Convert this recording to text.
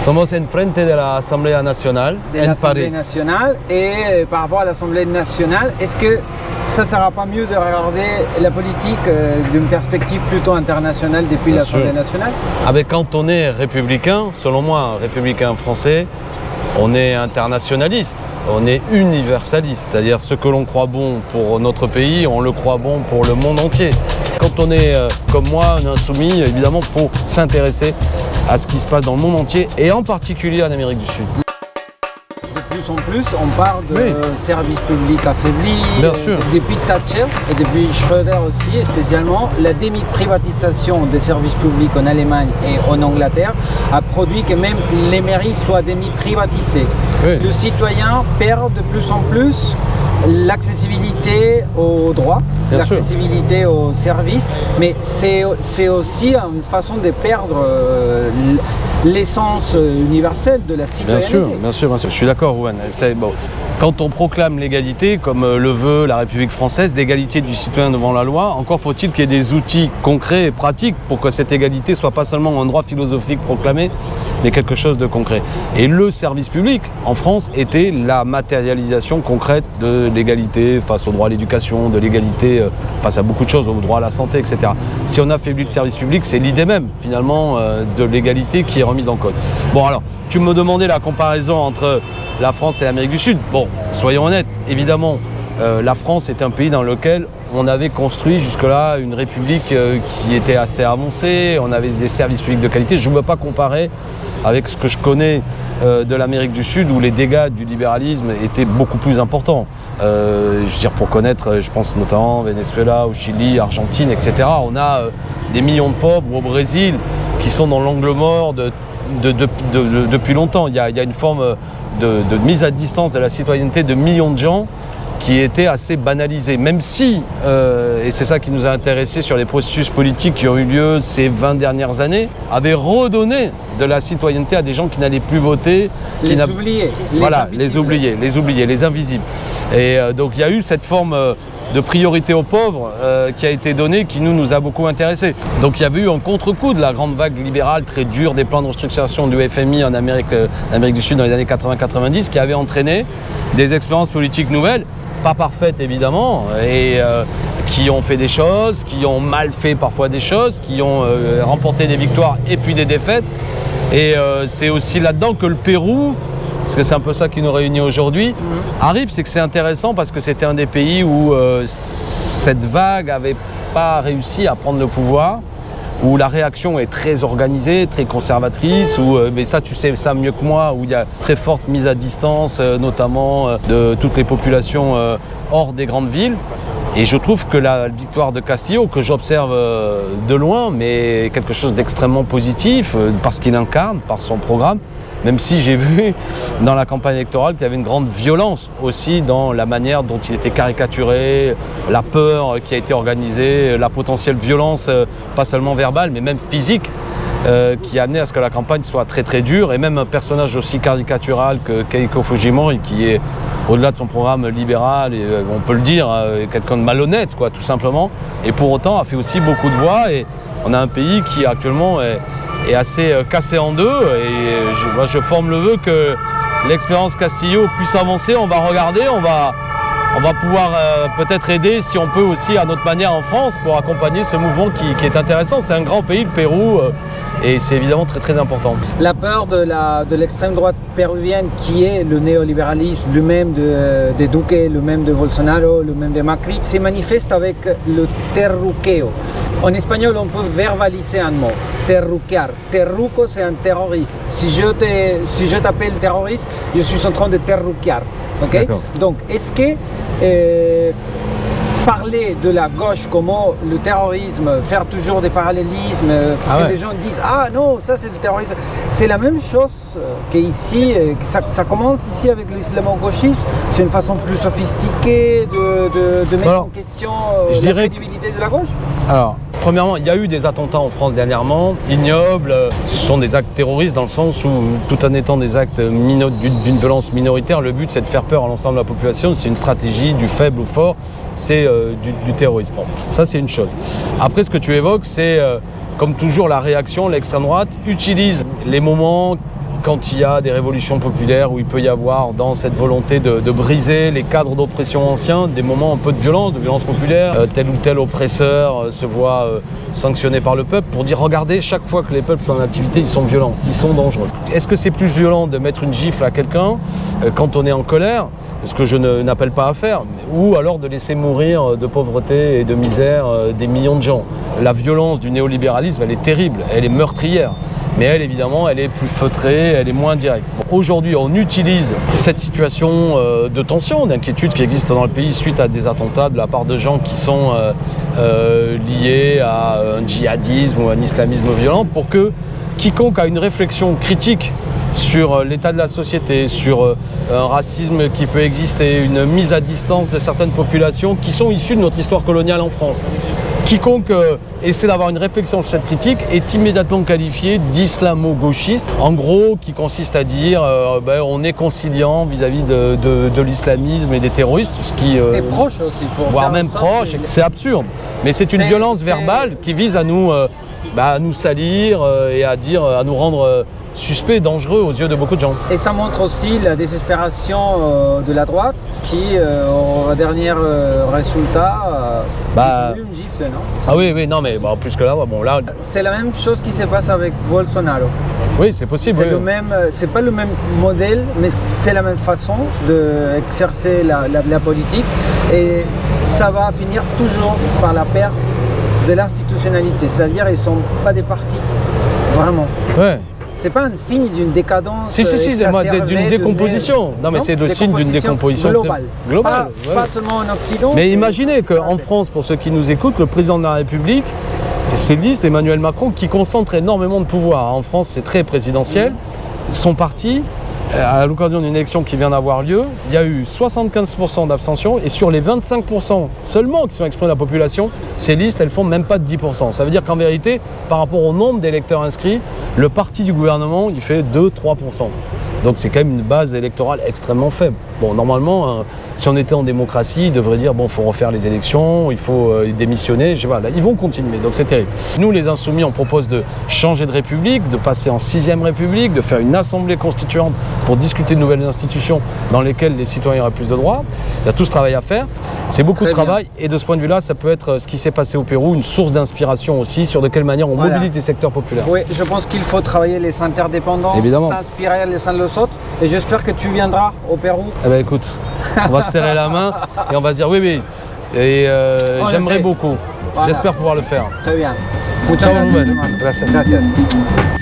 Somos enfrente de la Asamblea Nacional de en nationale. Et euh, par rapport à l'Assemblée nationale, est-ce que ça ne sera pas mieux de regarder la politique euh, d'une perspective plutôt internationale depuis l'Assemblée nationale Avec quand on est républicain, selon moi, républicain français, on est internationaliste, on est universaliste, c'est-à-dire ce que l'on croit bon pour notre pays, on le croit bon pour le monde entier. Quand on est euh, comme moi, un insoumis, évidemment, il faut s'intéresser à ce qui se passe dans le monde entier et en particulier en Amérique du Sud. De plus en plus, on parle de Oui. services publics affaiblis. Bien euh, sûr. Depuis Thatcher et depuis Schröder aussi, et spécialement, la demi-privatisation des services publics en Allemagne et en Angleterre a produit que même les mairies soient demi-privatisées. Oui. Le citoyen perd de plus en plus l'accessibilité aux droits, Bien l'accessibilité aux services, mais c'est aussi une façon de perdre euh, l'essence universelle de la Bien citoyenneté. sûr, bien sûr, bien sûr. Je suis d'accord, Rouen. C'est- bon, Quand on proclame l'égalité, comme euh, le veut la République française, l'égalité du citoyen devant la loi, encore faut-il qu'il y ait des outils concrets et pratiques pour que cette égalité soit pas seulement un droit philosophique proclamé, mais quelque chose de concret. Et le service public, en France, était la matérialisation concrète de l'égalité face au droit à l'éducation, de l'égalité euh, face à beaucoup de choses, au droit à la santé, etc. Si on affaiblit le service public, c'est l'idée même, finalement, euh, de l'égalité qui est remise en cause. Bon, alors, tu me demandais la comparaison entre la France et l'Amérique du Sud. Bon, soyons honnêtes, évidemment, euh, la France est un pays dans lequel on avait construit jusque-là une république qui était assez avancée, on avait des services publics de qualité. Je ne veux pas comparer avec ce que je connais euh, de l'Amérique du Sud où les dégâts du libéralisme étaient beaucoup plus importants. Euh, je veux dire, pour connaître, euh, je pense notamment Venezuela, au Chili, Argentine, etc. On a des millions de pauvres au Brésil qui sont dans l'angle mort de, de- de- de- de- depuis longtemps. Il y, a, une forme de mise à distance de la citoyenneté de millions de gens qui était assez banalisée. Même si, euh, et c'est ça qui nous a intéressés sur les processus politiques qui ont eu lieu ces 20 dernières années, avait redonné de la citoyenneté à des gens qui n'allaient plus voter, qui Les oubliés. les voilà, invisibles. les oubliés, les oubliés, les invisibles. Et euh, donc il y a eu cette forme euh, de priorité aux pauvres euh, qui a été donnée, qui nous, nous a beaucoup intéressés. Donc il y avait eu un contre-coup de la grande vague libérale très dure des plans de restructuration du FMI en Amérique, euh, en Amérique du Sud dans les années 80-90, qui avait entraîné des expériences politiques nouvelles, pas parfaites évidemment, et euh, qui ont fait des choses, qui ont mal fait parfois des choses, qui ont euh, remporté des victoires et puis des défaites. Et euh, c'est aussi là-dedans que le Pérou, parce que c'est un peu ça qui nous réunit aujourd'hui, arrive. C'est que c'est intéressant parce que c'était un des pays où cette vague n'avait pas réussi à prendre le pouvoir, où la réaction est très organisée, très conservatrice, où, euh, mais ça tu sais ça mieux que moi, où il y a très forte mise à distance, euh, notamment euh, de toutes les populations hors des grandes villes. Et je trouve que la victoire de Castillo, que j'observe de loin, mais quelque chose d'extrêmement positif, parce qu'il incarne, par son programme, même si j'ai vu dans la campagne électorale qu'il y avait une grande violence aussi dans la manière dont il était caricaturé, la peur qui a été organisée, la potentielle violence, euh, pas seulement verbale, mais même physique, euh, qui a amené à ce que la campagne soit très très dure, et même un personnage aussi caricatural que Keiko Fujimori, qui est au-delà de son programme libéral, euh, on peut le dire, quelqu'un de malhonnête, quoi, tout simplement, et pour autant a fait aussi beaucoup de voix, et on a un pays qui actuellement est, est assez euh, cassé en deux, et je, moi, je forme le vœu que l'expérience Castillo puisse avancer, on va regarder, on va, on va pouvoir euh, peut-être aider, si on peut aussi à notre manière en France, pour accompagner ce mouvement qui, est intéressant. C'est un grand pays, le Pérou, euh, et c'est évidemment très très important. La peur de l'extrême droite péruvienne qui est le néolibéralisme, le même de, de Duque, le même de Bolsonaro, le même de Macri, se manifeste avec le terruqueo. En espagnol, on peut verbaliser un mot, terruquear. Terruco, c'est un terroriste. Si je te- si je t'appelle terroriste, je suis en train de terruquear. ok? Donc, est-ce que euh, parler de la gauche comme le terrorisme, faire toujours des parallélismes, euh, pour Ah que ouais. les gens disent Ah non, ça c'est du terrorisme. C'est la même chose euh, qu'ici, ça, ça commence ici avec l'islamo-gauchisme. C'est une façon plus sophistiquée de, de- de mettre Alors, en question je la dirais que- crédibilité de la gauche. Alors, premièrement, il y a eu des attentats en France dernièrement, ignobles. Ce sont des actes terroristes dans le sens où, tout en étant des actes d'une violence minoritaire, le but c'est de faire peur à l'ensemble de la population. C'est une stratégie du faible au fort, c'est euh, du, terrorisme. Ça c'est une chose. Après, ce que tu évoques, c'est euh, comme toujours la réaction, l'extrême droite utilise les moments quand il y a des révolutions populaires où il peut y avoir dans cette volonté de, briser les cadres d'oppression anciens des moments un peu de violence, de violence populaire, euh, tel ou tel oppresseur euh, se voit euh, sanctionné par le peuple pour dire regardez chaque fois que les peuples sont en activité ils sont violents, ils sont dangereux. Est-ce que c'est plus violent de mettre une gifle à quelqu'un quand on est en colère ce que je n'appelle pas à faire, ou alors de laisser mourir de pauvreté et de misère des millions de gens? La violence du néolibéralisme, elle est terrible, elle est meurtrière. Mais elle, évidemment, elle est plus feutrée, elle est moins directe. Aujourd'hui, on utilise cette situation euh, de tension, d'inquiétude qui existe dans le pays suite à des attentats de la part de gens qui sont euh, euh, liés à un djihadisme ou un islamisme violent pour que quiconque a une réflexion critique sur l'état de la société, sur un racisme qui peut exister, une mise à distance de certaines populations qui sont issues de notre histoire coloniale en France. Quiconque euh, essaie d'avoir une réflexion sur cette critique est immédiatement qualifié d'islamo-gauchiste, en gros qui consiste à dire euh, ben, on est conciliant vis-à-vis de, de- de l'islamisme et des terroristes, ce qui... euh, Et proche aussi pour voire même proche. C'est absurde. Mais c'est une violence verbale qui vise à nous, euh, bah, à nous salir euh, et à dire, à nous rendre euh, suspects, dangereux aux yeux de beaucoup de gens. Et ça montre aussi la désespération euh, de la droite qui, euh, au dernier euh, résultat, euh, Bah. une gifle, non? Ah oui, oui, non, mais bah, plus que là, bon, là, C'est la même chose qui se passe avec Bolsonaro. oui, c'est possible. C'est oui, le oui. même, euh, c'est pas le même modèle, mais c'est la même façon d'exercer la, la- la politique. Et ça va finir toujours par la perte de l'institutionnalité. C'est-à-dire ils sont pas des partis, vraiment. Ouais. C'est pas un signe d'une décadence. Si, si, si, c'est d'une décomposition. Non, mais c'est le signe d'une décomposition globale. Pas, ouais. pas seulement en Occident. Mais imaginez qu'en France, pour ceux qui nous écoutent, le président de la République, c'est liste Emmanuel Macron qui concentre énormément de pouvoir. En France, c'est très présidentiel. Son parti, à l'occasion d'une élection qui vient d'avoir lieu, il y a eu 75% d'abstention et sur les 25% seulement qui sont exprimés de la population, ces listes, elles font même pas de 10%. Ça veut dire qu'en vérité, par rapport au nombre d'électeurs inscrits, le parti du gouvernement, il fait 2-3%. Donc c'est quand même une base électorale extrêmement faible. Bon, normalement, hein, si on était en démocratie, ils devraient dire bon, faut refaire les élections, il faut euh, démissionner. Je sais pas, là, ils vont continuer, donc c'est terrible. Nous, les insoumis, on propose de changer de république, de passer en sixième république, de faire une assemblée constituante pour discuter de nouvelles institutions dans lesquelles les citoyens auraient plus de droits. Il y a tout ce travail à faire. C'est beaucoup Très de travail et de ce point de vue-là, ça peut être euh, ce qui s'est passé au Pérou, une source d'inspiration aussi sur de quelle manière on Voilà. mobilise des secteurs populaires. Oui, je pense qu'il faut travailler les interdépendances, s'inspirer les uns les autres. Et j'espère que tu viendras au Pérou. Eh ben écoute, on va se serrer la main et on va se dire oui, oui. Et euh, j'aimerais beaucoup. Voilà. J'espère pouvoir le faire. Très bien. Muchas Ciao, gracias. Gracias. Gracias.